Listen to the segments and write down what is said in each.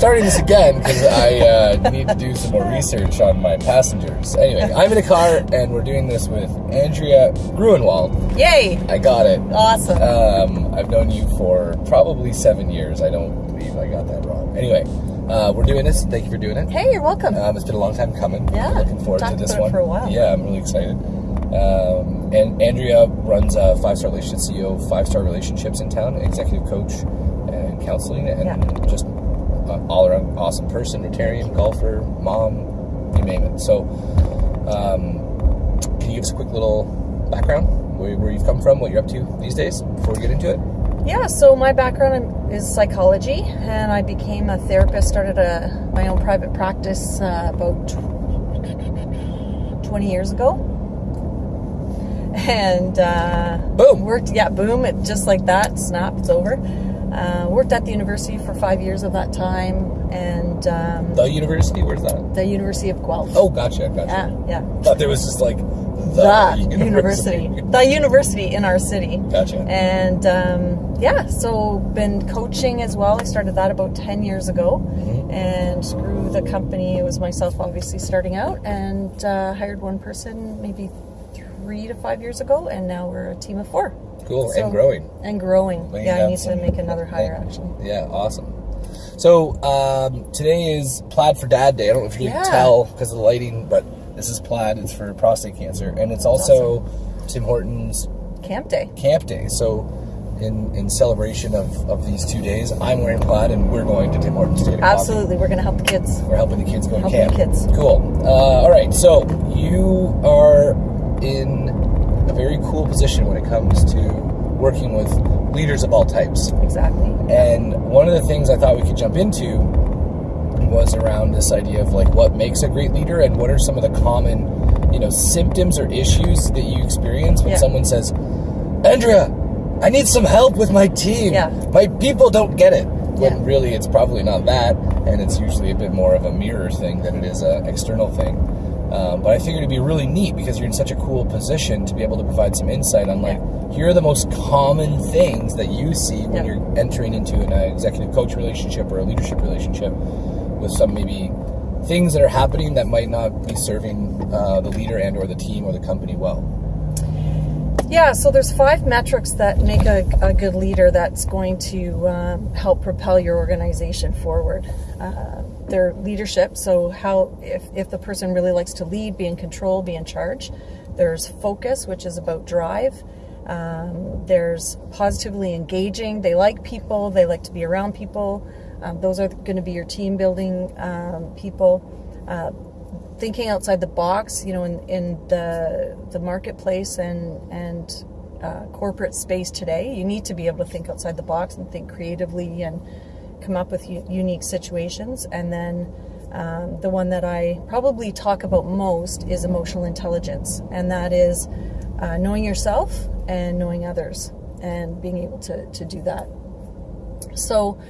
starting this again because I uh, need to do some more research on my passengers. Anyway, I'm in a car and we're doing this with Andrea Gruenwald. Yay! I got it. Awesome. Um, I've known you for probably seven years. I don't believe I got that wrong. Anyway, uh, we're doing this. Thank you for doing it. hey, you're welcome. Um, it's been a long time coming. Yeah, I'm looking forward talked to this about it one for a while. Yeah, I'm really excited. Um, and Andrea runs a five star relationship CEO, five star relationships in town, executive coach and counseling, and Yeah. just all around awesome person, Rotarian, golfer, mom, you name it. So, um, can you give us a quick little background where, where you've come from, what you're up to these days, before we get into it? yeah, so my background is psychology, and I became a therapist, started a, my own private practice uh, about 20 years ago. And uh, Boom. worked, yeah, boom, it just like that, snap, it's over. Uh, worked at the university for five years of that time, and um, The university, where's that? the University of Guelph. Oh, gotcha, gotcha. yeah, yeah. Thought there was just like the, the university. the university in our city. Gotcha. And um, yeah, so been coaching as well. I started that about 10 years ago Mm-hmm. and grew the company. It was myself obviously starting out and uh, hired one person maybe three to five years ago, and now we're a team of four. Cool, So- and growing. And growing. Laying yeah, I need to make another hire actually. Yeah, awesome. So um, today is Plaid for Dad Day. I don't know if you Yeah. can tell because of the lighting, but this is Plaid. It's for prostate cancer, and it's also Tim Hortons Camp day. Camp Day. So in in celebration of, of these two days, I'm wearing Plaid, and we're going to Tim Hortons coffee. Absolutely. We're going to help the kids. We're helping the kids go to camp. the kids. Cool. Uh, all right. So you are in a very cool position when it comes to working with leaders of all types. Exactly. And one of the things I thought we could jump into was around this idea of like what makes a great leader and what are some of the common, you know, symptoms or issues that you experience when Yeah. someone says, Andrea, I need some help with my team. Yeah. My people don't get it. When Yeah. really it's probably not that, and it's usually a bit more of a mirror thing than it is an external thing. Um, but I figured it'd be really neat because you're in such a cool position to be able to provide some insight on like here are the most common things that you see when Yeah. you're entering into an uh, executive coach relationship or a leadership relationship with some maybe things that are happening that might not be serving uh, the leader and or the team or the company well. Yeah, so there's five metrics that make a, a good leader that's going to um, help propel your organization forward. Uh, their leadership, so how if, if the person really likes to lead, be in control, be in charge. There's focus, which is about drive. Um, there's positively engaging. They like people. They like to be around people. Um, those are going to be your team building um, people. Uh, thinking outside the box, you know, in, in the the marketplace and and uh, corporate space today, you need to be able to think outside the box and think creatively and come up with unique situations. And then um, the one that I probably talk about most is emotional intelligence, and that is uh, knowing yourself and knowing others, and being able to to do that. So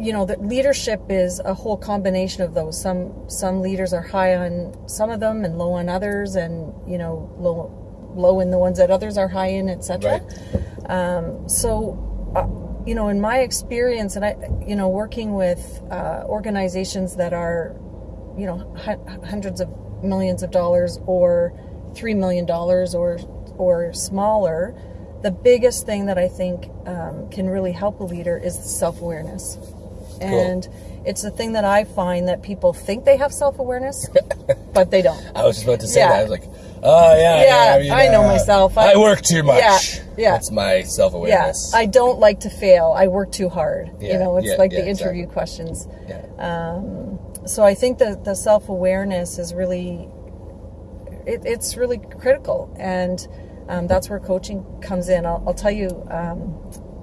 you know that leadership is a whole combination of those some some leaders are high on some of them and low on others and you know low low in the ones that others are high in etc um, so uh, you know in my experience and i you know working with uh, organizations that are you know hu- hundreds of millions of dollars or three million dollars or or smaller the biggest thing that i think um, can really help a leader is self-awareness and it's the thing that I find that people think they have self awareness, but they don't. I was just about to say Yeah. that. I was like, oh yeah, Yeah, mean, I know myself. I, I- work too much. Yeah, yeah. That's my self Yeah, awareness. I don't like to fail. I work too hard. Yeah, you know, it's yeah, like yeah, the interview exactly. questions. yeah. So I think that the self awareness is really, it, it's really critical, and um, that's where coaching comes in. I'll, I'll tell you um,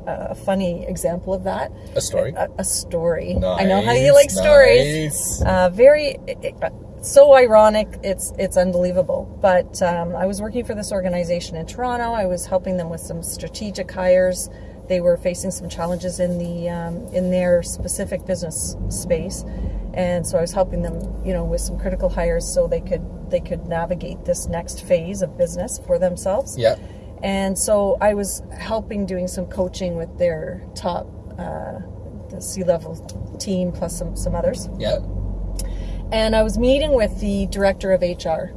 a funny example of that. A story. A, a story. I know how you Nice, like stories. Uh, very so ironic. It's it's unbelievable. But um, I was working for this organization in Toronto. I was helping them with some strategic hires. They were facing some challenges in the um, in their specific business space, and so I was helping them, you know, with some critical hires so they could they could navigate this next phase of business for themselves. Yeah. And so I was helping doing some coaching with their top, uh, the C level team plus some some others. Yeah. And I was meeting with the director of HR,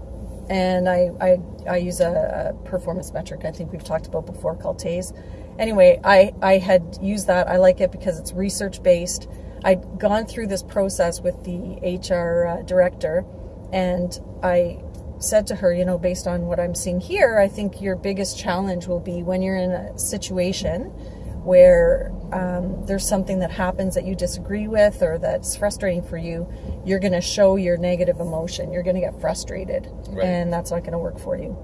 and I I, I use a, a performance metric I think we've talked about before called TAIS. Anyway, I I had used that. I like it because it's research based. I'd gone through this process with the HR uh, director, and I said to her, you know, based on what I'm seeing here, I think your biggest challenge will be when you're in a situation where um, there's something that happens that you disagree with or that's frustrating for you, you're going to show your negative emotion. You're going to get frustrated, Right. and that's not going to work for you.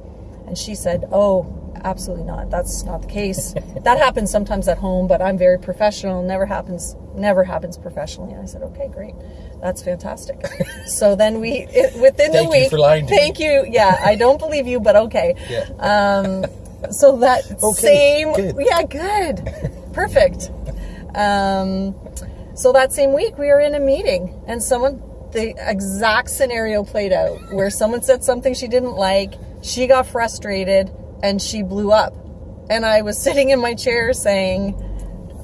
And she said, Oh, absolutely not. That's not the case. that happens sometimes at home, but I'm very professional. Never happens. Never happens professionally. And I said, Okay, great. That's fantastic. so then we, it, within Thank the you week, for lying to me. thank you. Yeah, I don't believe you, but okay. Yeah. Um, so that Okay, same, good. yeah, good, perfect. Um, so that same week, we were in a meeting, and someone, the exact scenario played out, where someone said something she didn't like, she got frustrated, and she blew up. And I was sitting in my chair saying,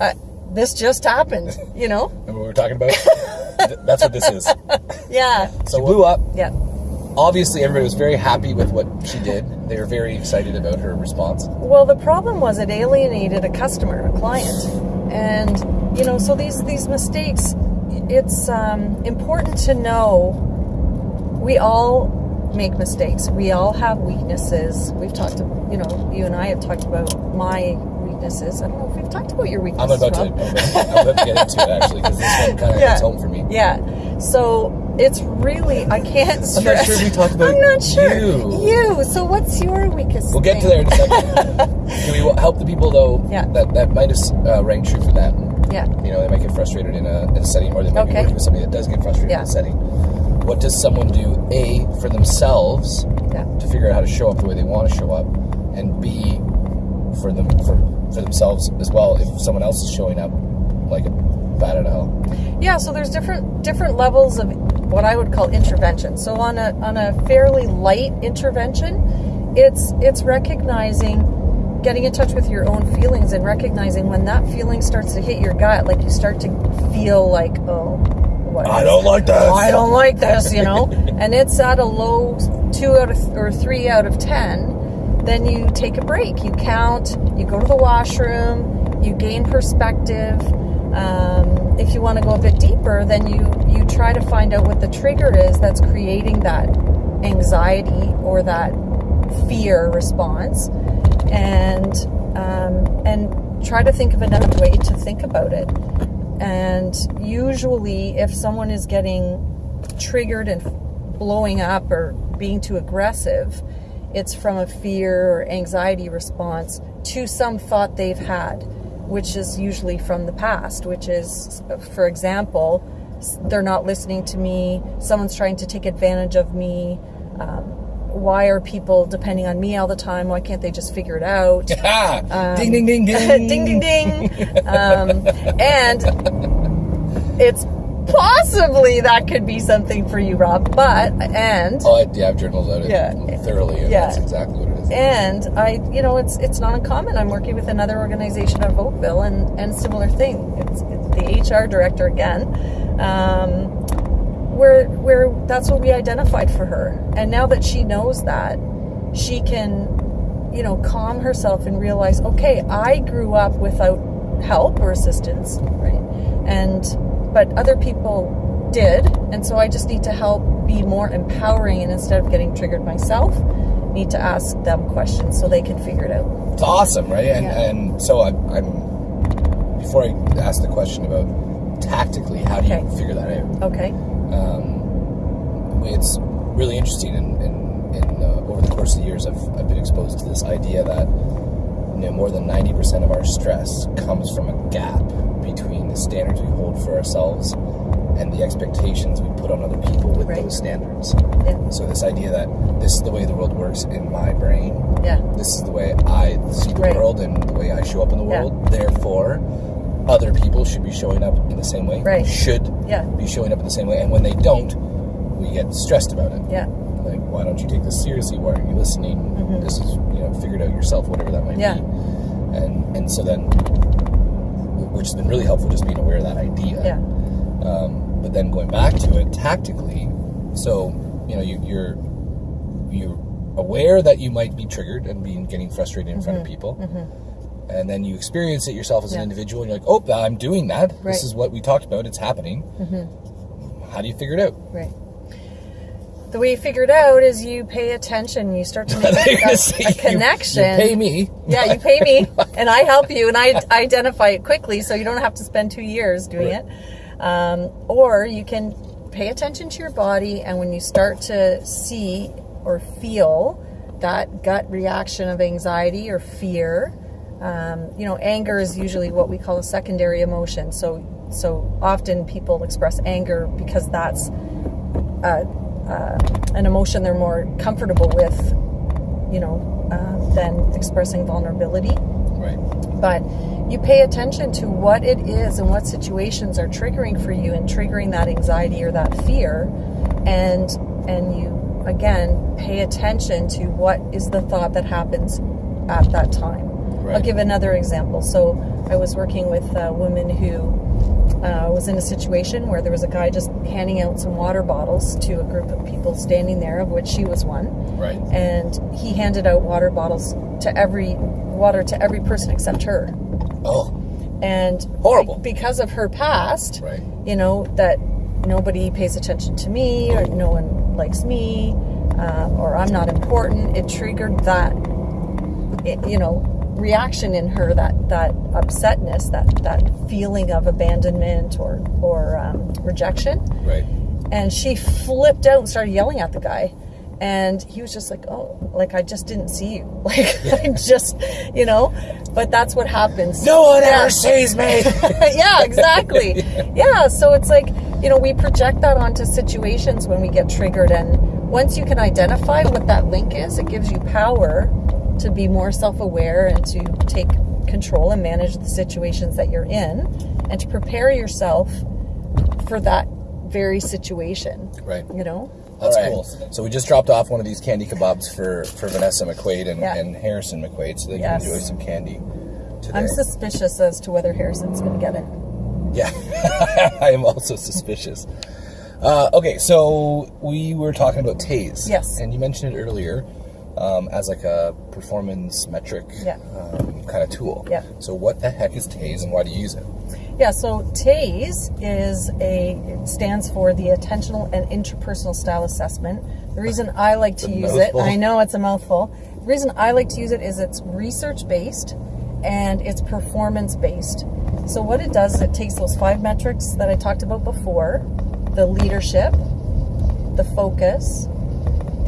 uh, "This just happened," you know? Remember what we were talking about? That's what this is. Yeah, So she blew up. yeah. Obviously, everybody was very happy with what she did. They were very excited about her response. Well, the problem was it alienated a customer, a client, and you know, so these these mistakes. It's um, important to know we all make mistakes. We all have weaknesses. We've talked, to, you know, you and I have talked about my weaknesses. I don't know if we've talked about your I'm weaknesses. about to, I'm about, I'm about to get into it actually because this one kind of Yeah. hits home for me. Yeah. So it's really I can't stress. I'm not sure we talked about I'm not sure. you. You. So what's your weakest? We'll get to thing? there in a second. Can we help the people though Yeah. that that might have uh, rang true for them? Yeah. You know, they might get frustrated in a, in a setting, or they might be Okay. working with somebody that does get frustrated Yeah. in a setting. What does someone do? A for themselves Yeah. to figure out how to show up the way they want to show up, and B for them for for themselves as well. If someone else is showing up like a bat out of hell. Yeah, so there's different different levels of what I would call intervention. So on a on a fairly light intervention, it's it's recognizing getting in touch with your own feelings and recognizing when that feeling starts to hit your gut, like you start to feel like, oh, what I don't like this. I don't like this, you know, and it's at a low two out of or three out of ten. Then you take a break. You count. You go to the washroom. You gain perspective. Um, if you want to go a bit deeper, then you you try to find out what the trigger is that's creating that anxiety or that fear response, and um, and try to think of another way to think about it. And usually, if someone is getting triggered and blowing up or being too aggressive, it's from a fear or anxiety response to some thought they've had, which is usually from the past, which is, for example, they're not listening to me, someone's trying to take advantage of me. Um, why are people depending on me all the time? Why can't they just figure it out? Ah, ding ding ding ding ding ding ding um, and it's possibly that could be something for you rob but and Oh, I, yeah, I've journaled it Yeah. thoroughly, and Yeah. that's exactly what. And i you know it's it's not uncommon. I'm working with another organization out of oakville and and similar thing. It's, it's the hr director again. Um, where where that's what we identified for her. And now that she knows that she can you know calm herself and realize okay i grew up without help or assistance right? And but other people did. And so i just need to help be more empowering and instead of getting triggered myself need to ask them questions so they can figure it out It's awesome, right? And Yeah. and so I'm, I'm before I ask the question about tactically how do you figure that out? okay Um, it's really interesting, and in, in, uh, over the course of the years, I've, I've been exposed to this idea that you know more than ninety percent of our stress comes from a gap between the standards we hold for ourselves and the expectations we put on other people with Right. those standards. yeah So this idea that this is the way the world works in my brain, yeah this is the way I see the Right. world and the way I show up in the Yeah. world. Therefore, other people should be showing up in the same way. Right. Should Yeah. be showing up in the same way. And when they don't, we get stressed about it. yeah Like, why don't you take this seriously? Why aren't you listening? Mhm. This is, you know, figure it out yourself, whatever that might Yeah. be. And and so then which has been really helpful. Just being aware of that idea. Yeah. Um, but then going back to it tactically, so you know you, you're you're aware that you might be triggered and being getting frustrated in front of people, and then you experience it yourself as an Mm-hmm. Individual, and you're like, "Oh, I'm doing that. Right. Mm-hmm. This is what we talked about. It's happening." How do you figure it out? Right. The way you figure it out is you pay attention. You start to make a, a- a you- connection. You, pay me. Yeah, you pay me, and I help you, and I identify it quickly, so you don't have to spend two years doing Right. it. Um, or you can pay attention to your body, and when you start to see or feel that gut reaction of anxiety or fear, um, you know, anger is usually what we call a secondary emotion. So, so often people express anger because that's uh, uh, an emotion they're more comfortable with, you know, uh, than expressing vulnerability. Right. But you pay attention to what it is and what situations are triggering for you and triggering that anxiety or that fear, and and you again pay attention to what is the thought that happens at that time. I'll give another example. So I was working with a woman who uh, was in a situation where there was a guy just handing out some water bottles to a group of people standing there, of which she was one Right. and he handed out water bottles to every water to every person except her Oh. and Horrible. because of her past Right. you know that nobody pays attention to me or no one likes me um, or i'm not important it triggered that it, you know reaction in her that that upsetness that that feeling of abandonment or or um, rejection. Right. and she flipped out and started yelling at the guy. And he was just like oh like i just didn't see you. Like i just you know? But that's what happens. No one Yeah. ever sees me. yeah exactly. Yeah so it's like you know we project that onto situations when we get triggered. And once you can identify what that link is it gives you power to be more self-aware and to take control and manage the situations that you're in and to prepare yourself for that very situation right. you know That's All right. cool. So we just dropped off one of these candy kebabs for, for Vanessa McQuaid and, Yeah. and Harrison McQuaid so they Yes. can enjoy some candy today. i'm suspicious as to whether harrison's going to get it Yeah, I am also suspicious. Uh, okay, so we were talking about TAIS. Yes. And you mentioned it earlier um, as like a performance metric Yeah. um, kind of tool. Yeah. So what the heck is TAIS and why do you use it? Yeah, so TAIS is a it stands for the Attentional and Interpersonal Style Assessment. The reason I like to use mouthful. it, I know it's a mouthful. The reason I like to use it is it's research based and it's performance based. So what it does is it takes those five metrics that I talked about before, the leadership, the focus,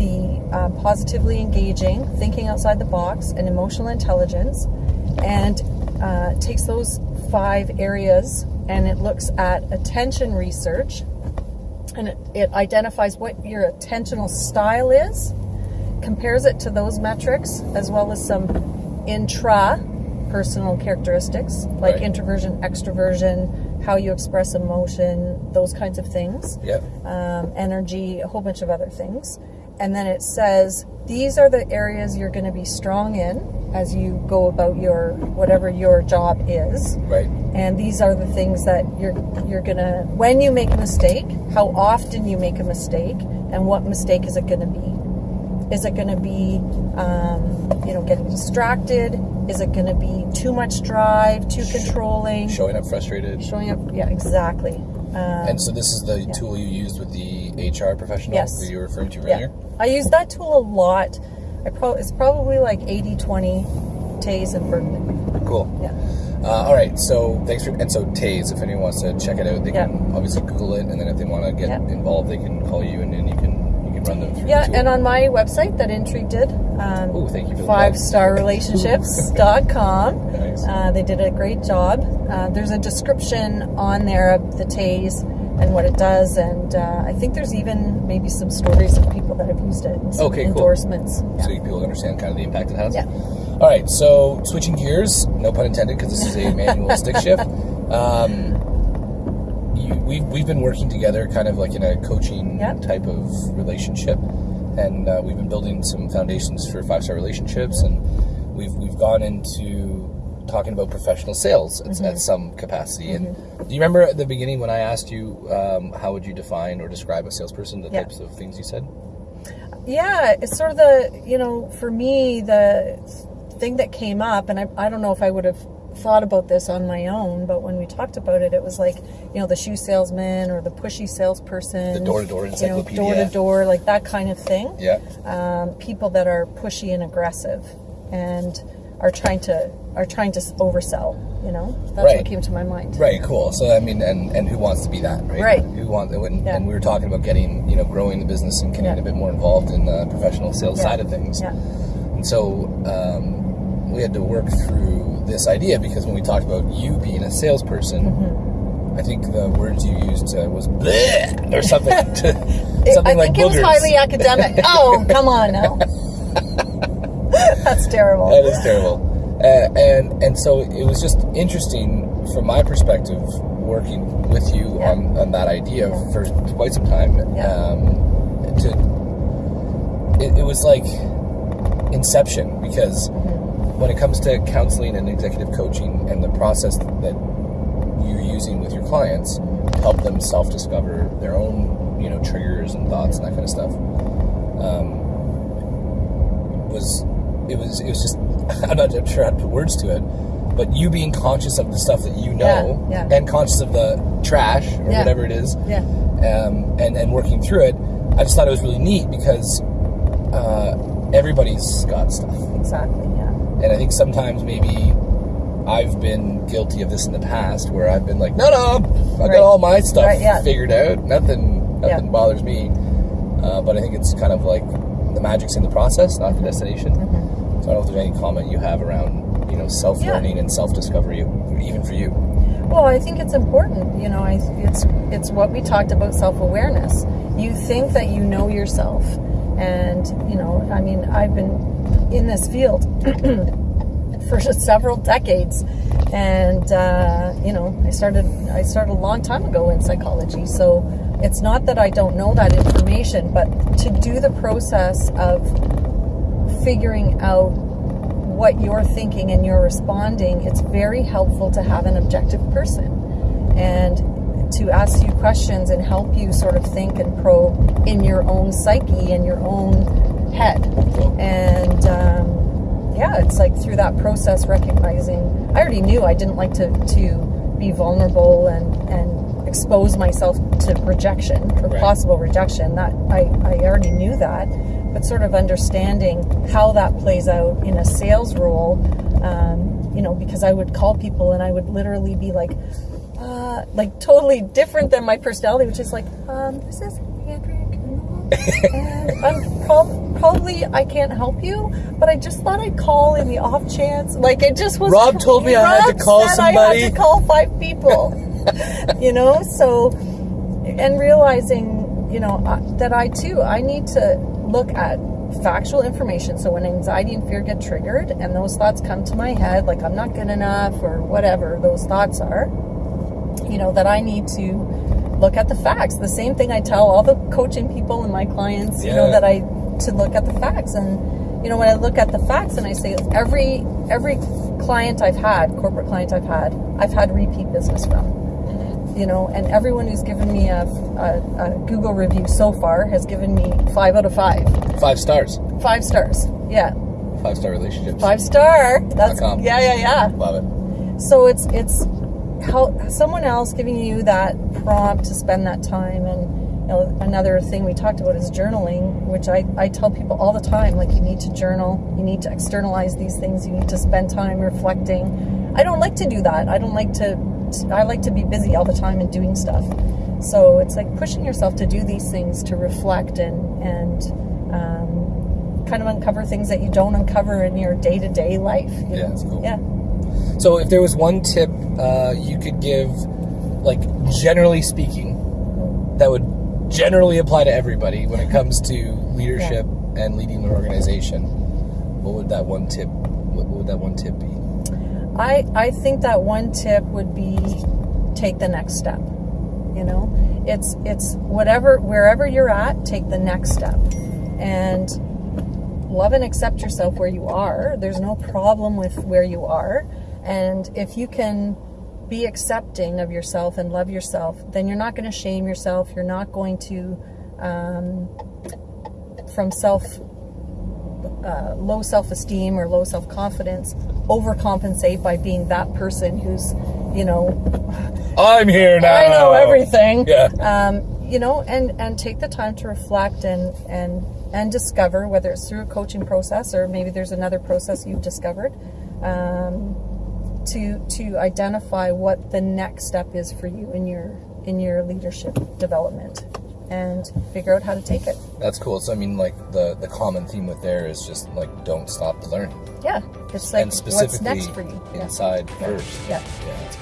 the um, positively engaging, thinking outside the box, and emotional intelligence, and uh, takes those five areas and it looks at attention research and it, it identifies what your attentional style is, compares it to those metrics, as well as some intra personal characteristics like Right. introversion, extroversion, how you express emotion, those kinds of things Yep. um, energy, a whole bunch of other things. And then it says these are the areas you're going to be strong in as you go about your whatever your job is. Right. And these are the things that you're you're gonna when you make a mistake, how often you make a mistake, and what mistake is it going to be? Is it going to be, um, you know, getting distracted? Is it going to be too much drive, too controlling, Showing up frustrated. showing up? Yeah, exactly. Um, And so this is the tool you used with the HR professional Yes. that you were referring to Yeah, earlier? I use that tool a lot. I pro- it's probably like 80-20 TAIS and Birkman. Cool. Yeah. Uh, all right, so thanks for and so TAIS. If anyone wants to check it out, they Yeah. can obviously Google it, and then if they want to get Yeah. involved, they can call you, and then you can run them through. Yeah, and on my website that Intrigue did, um, Ooh, thank you for the five star relationships.com. Nice. Uh, they did a great job. Uh, there's a description on there of the TAIS and what it does, and uh, I think there's even maybe some stories of people that have used it. and some Okay, cool. endorsements. so people understand kind of the impact it has. Yeah. All right, so switching gears, no pun intended, because this is a manual stick shift. Um, we've we've been working together, kind of like in a coaching Yep. type of relationship, and uh, we've been building some foundations for five star relationships, and we've we've gone into talking about professional sales at, Mm-hmm. at some capacity. And do you remember at the beginning when I asked you um, how would you define or describe a salesperson? The Yeah. types of things you said. yeah it's sort of the you know for me the thing that came up and i, I don't know if i would have thought about this on my own but when we talked about it it was like you know the shoe salesman or the pushy salesperson The door-to-door you know, encyclopedia. door to door like that kind of thing Yeah. um, people that are pushy and aggressive and are trying to are trying to oversell you know that's Right. what came to my mind Right, cool. So I mean, and and who wants to be that, right? Right. Who wants? And, Yeah. and we were talking about getting, you know, growing the business and getting Yeah. a bit more involved in the professional sales Yeah. side of things. yeah And so um, we had to work through this idea because when we talked about you being a salesperson, Mm-hmm. I think the words you used uh, was bleh or something. It- something I like think it was highly academic. oh, come on now. That's terrible. That is terrible. Uh, and and so it was just interesting from my perspective working with you Yeah. on, on that idea for quite some time. Yeah. Um, to it, it was like inception because. When it comes to counseling and executive coaching and the process that you're using with your clients to help them self-discover their own you know triggers and thoughts and that kind of stuff um, was it was it was just I'm not sure how to put words to it, but you being conscious of the stuff that you know Yeah, yeah. and conscious of the trash or Yeah. whatever it is, Yeah. um, and and working through it, I just thought it was really neat because uh, everybody's got stuff, Exactly. Yeah. and I think sometimes maybe. I've been guilty of this in the past, where I've been like, "No, no, I Right. got all my stuff Right, yeah. figured out. Nothing, nothing Yeah. bothers me." Uh, but I think it's kind of like the magic's in the process, not the destination. Mm-hmm. So I don't know if there's any comment you have around, you know, self-learning and self-discovery, even for you. Well, I think it's important. You know, I, it's it's what we talked about self-awareness. You think that you know yourself, and you know, I mean, I've been in this field for several decades, and uh, you know, I started I started a long time ago in psychology. So it's not that I don't know that information, but to do the process of figuring out what you're thinking and you're responding, it's very helpful to have an objective person and to ask you questions and help you sort of think and probe in your own psyche and your own head. It's like through that process recognizing. I already knew I didn't like to to be vulnerable and and expose myself to rejection or Right. possible rejection. That I I already knew that, but sort of understanding how that plays out in a sales role. Um, you know, because I would call people and I would literally be like, uh, like totally different than my personality, which is like, um, this is Andrea and I'm prob- probably I can't help you, but I just thought I'd call in the off chance. Like it just was. Rob told me I had to call said I somebody. had to call five people. you know, so and realizing, you know, that I too I need to look at factual information. So when anxiety and fear get triggered and those thoughts come to my head, like I'm not good enough or whatever those thoughts are, you know, that I need to look at the facts. The same thing I tell all the coaching people and my clients, you know, that I to look at the facts. And you know, when I look at the facts and I say every every client I've had, corporate client I've had, I've had repeat business from. Mm-hmm. You know, and everyone who's given me a, a, a Google review so far has given me five out of five. Five stars. Five stars. Yeah. Five star relationships. Five star. That's com. yeah, yeah, yeah. Love it. So it's it's how someone else giving you that prompt to spend that time and know, another thing we talked about is journaling, which I, I tell people all the time, like you need to journal, you need to externalize these things, you need to spend time reflecting. I don't like to do that. I don't like to I like to be busy all the time and doing stuff. So it's like pushing yourself to do these things to reflect and and um, kind of uncover things that you don't uncover in your day to day life. Yeah, know? cool. Yeah. So, if there was one tip uh, you could give, like generally speaking, generally apply to everybody when it comes to leadership and leading an organization, what would that one tip? What would that one tip be? I, I think that one tip would be take the next step. You know, it's it's whatever wherever you're at, take the next step, and love and accept yourself where you are. There's no problem with where you are. And if you can be accepting of yourself and love yourself, then you're not going to shame yourself. You're not going to, um, from self, uh, low self esteem or low self confidence, overcompensate by being that person who's, you know, I'm here now. I know everything. Yeah. Um, you know, and and take the time to reflect and and and discover whether it's through a coaching process or maybe there's another process you've discovered. Um, to to identify what the next step is for you in your in your leadership development and figure out how to take it. That's cool. So I mean, like the the common theme with there is just like don't stop to learn, Yeah, it's like and specifically what's next for you. Yeah. inside first. Yeah. Yeah.